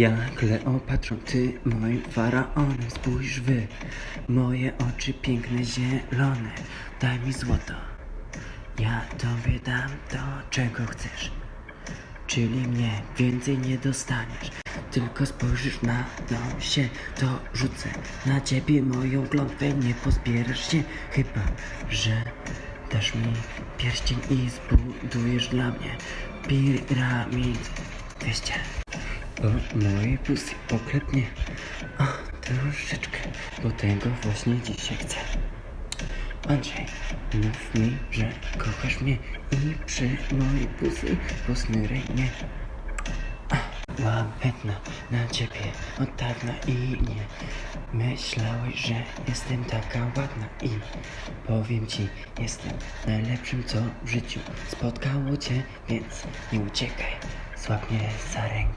Ja Kleopatrą, ty moim faraonem Spójrz wy, moje oczy piękne zielone. Daj mi złoto, ja tobie dam to czego chcesz. Czyli mnie więcej nie dostaniesz. Tylko spojrzysz na się, to rzucę. Na ciebie moją klątwę, nie pozbierasz się. Chyba, że dasz mi pierścień i zbudujesz dla mnie Piramid 200 o moje pusy poklepnie O, troszeczkę Bo tego właśnie dzisiaj chcę. Andrzej, mów mi, że kochasz mnie I przy mojej pusy posnyraj mnie Łapętna na ciebie od dawna i nie Myślałeś, że jestem taka ładna. I Powiem ci, jestem najlepszym co w życiu spotkało cię Więc nie uciekaj, złap mnie za rękę